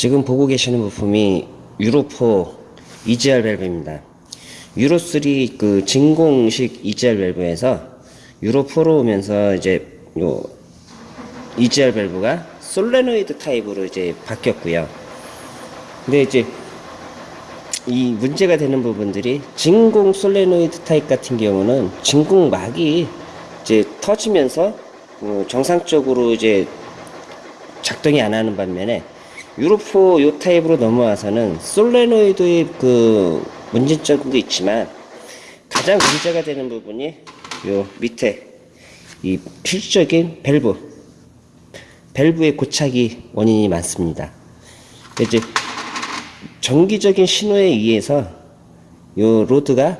지금 보고 계시는 부품이 유로4 EGR 밸브입니다. 유로3 그 진공식 EGR 밸브에서 유로4로 오면서 이제 요 EGR 밸브가 솔레노이드 타입으로 이제 바뀌었고요. 근데 이제 이 문제가 되는 부분들이 진공 솔레노이드 타입 같은 경우는 진공막이 이제 터지면서 어, 정상적으로 이제 작동이 안 하는 반면에 유로4 요 타입으로 넘어와서는 솔레노이드의 그 문제점도 있지만 가장 문제가 되는 부분이 요 밑에 이 필수적인 밸브 밸브의 고착이 원인이 많습니다. 이제 전기적인 신호에 의해서 요 로드가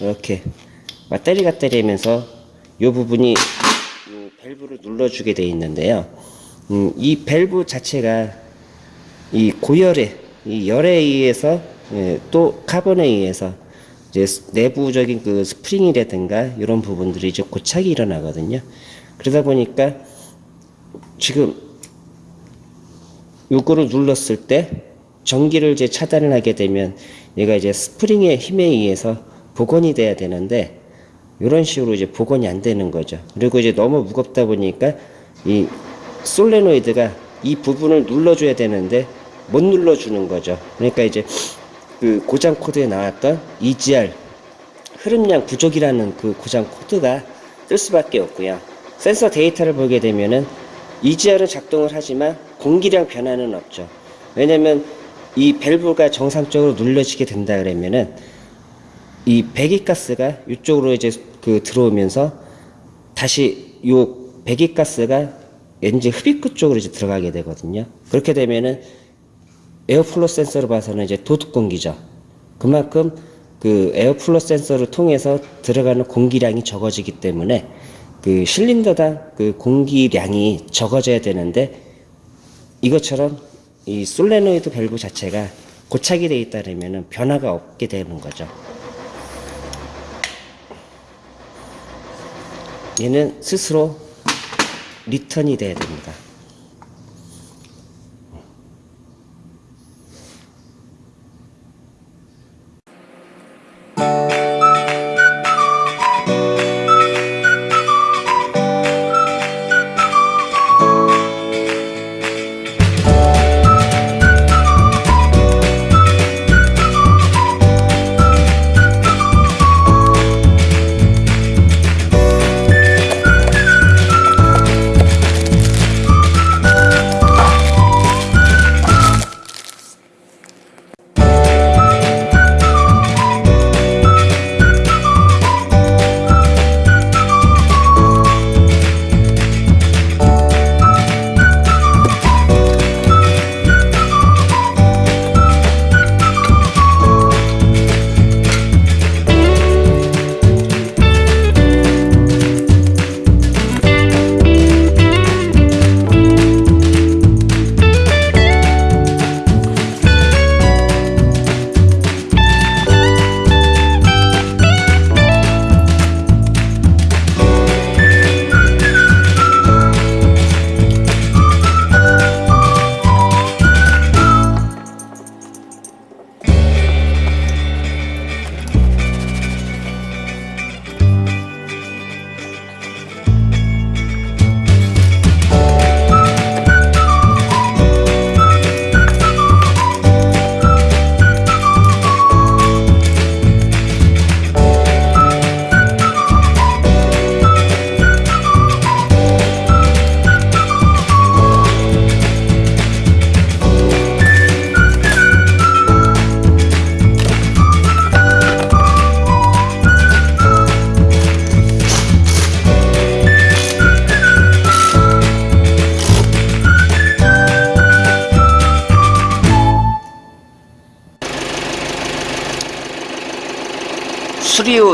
이렇게 왔다리 갔다리 하면서 요 부분이 이 밸브를 눌러주게 되어 있는데요. 음, 이 밸브 자체가 이 고열에, 이 열에 의해서 예, 또 카본에 의해서 이제 내부적인 그 스프링이라든가 이런 부분들이 이제 고착이 일어나거든요. 그러다 보니까 지금 요거를 눌렀을 때 전기를 이제 차단을 하게 되면 얘가 이제 스프링의 힘에 의해서 복원이 돼야 되는데 이런 식으로 이제 복원이 안 되는 거죠. 그리고 이제 너무 무겁다 보니까 이 솔레노이드가 이 부분을 눌러줘야 되는데 못 눌러주는 거죠. 그러니까 이제 그 고장 코드에 나왔던 EGR 흐름량 부족이라는 그 고장 코드가 뜰 수밖에 없고요. 센서 데이터를 보게 되면은 EGR은 작동을 하지만 공기량 변화는 없죠. 왜냐면 이 밸브가 정상적으로 눌려지게 된다 그러면은 이 배기가스가 이쪽으로 이제 그 들어오면서 다시 요 배기가스가 엔진 흡입구 쪽으로 이제 들어가게 되거든요. 그렇게 되면은 air flow 센서로 봐서는 이제 도둑 공기죠. 그만큼 그 air flow 센서를 통해서 들어가는 공기량이 적어지기 때문에 그 실린더당 그 공기량이 적어져야 되는데 이것처럼 이 솔레노이드 밸브 자체가 고착이 되어 있다면 변화가 없게 되는 거죠. 얘는 스스로 리턴이 돼야 됩니다.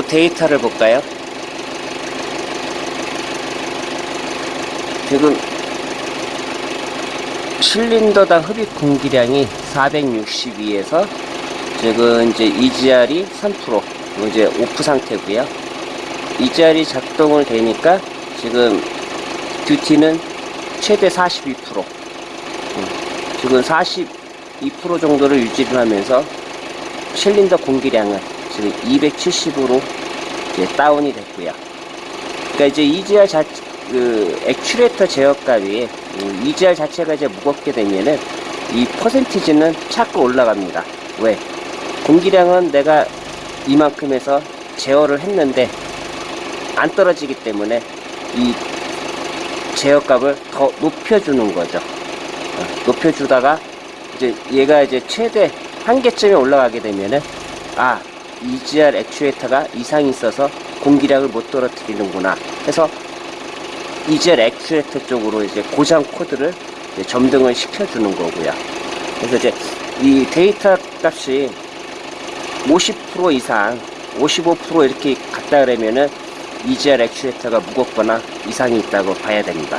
데이터를 볼까요? 지금 실린더당 흡입 공기량이 462에서 지금 이제 EGR이 3% 이제 오프 상태고요. EGR이 작동을 되니까 지금 듀티는 최대 42%. 음. 지금 42% 정도를 유지를 하면서 실린더 공기량은 지금 270으로 이제 다운이 됐고요. 그러니까 이제 EGR 자, 그 액츄레이터 제어값이 음, EGR 자체가 이제 무겁게 되면은 이 퍼센티지는 자꾸 올라갑니다. 왜? 공기량은 내가 이만큼에서 제어를 했는데 안 떨어지기 때문에 이 제어값을 더 높여주는 거죠. 어, 높여주다가 이제 얘가 이제 최대 한계점에 올라가게 되면은 아 EGR 액추에이터가 이상이 있어서 공기량을 못 떨어뜨리는구나 해서 EGR 액추에이터 쪽으로 이제 고장 코드를 이제 점등을 시켜주는 거고요. 그래서 이제 이 데이터 값이 50% 이상, 55% 이렇게 갔다 그러면은 EGR 액추에이터가 무겁거나 이상이 있다고 봐야 됩니다.